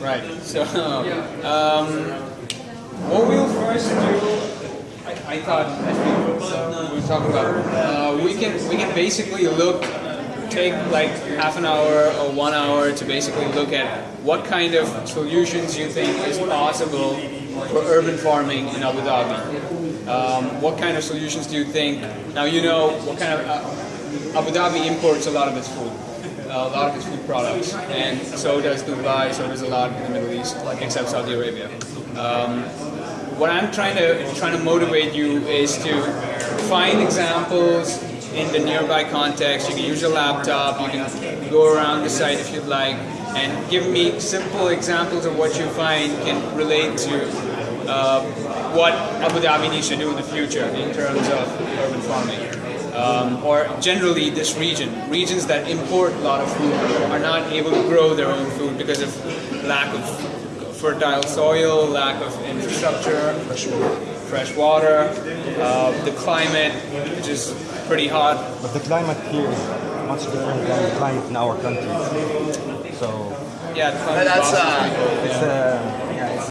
Right. So, um, what we'll first do, I, I thought we, talking about, uh, we can we can basically look, take like half an hour or one hour to basically look at what kind of solutions you think is possible for urban farming in Abu Dhabi. Um, what kind of solutions do you think? Now you know what kind of uh, Abu Dhabi imports a lot of its food a lot of its food products, and so does Dubai, so does a lot in the Middle East, like except Saudi Arabia. Um, what I'm trying to trying to motivate you is to find examples in the nearby context. You can use your laptop, you can go around the site if you'd like, and give me simple examples of what you find can relate to uh, what Abu Dhabi needs to do in the future in terms of urban farming um, or generally this region. Regions that import a lot of food are not able to grow their own food because of lack of fertile soil, lack of infrastructure, fresh water, uh, the climate, which is pretty hot. But the climate here is much different than the climate in our country. So Yeah, the climate That's in uh, is pretty cold, it's yeah. uh,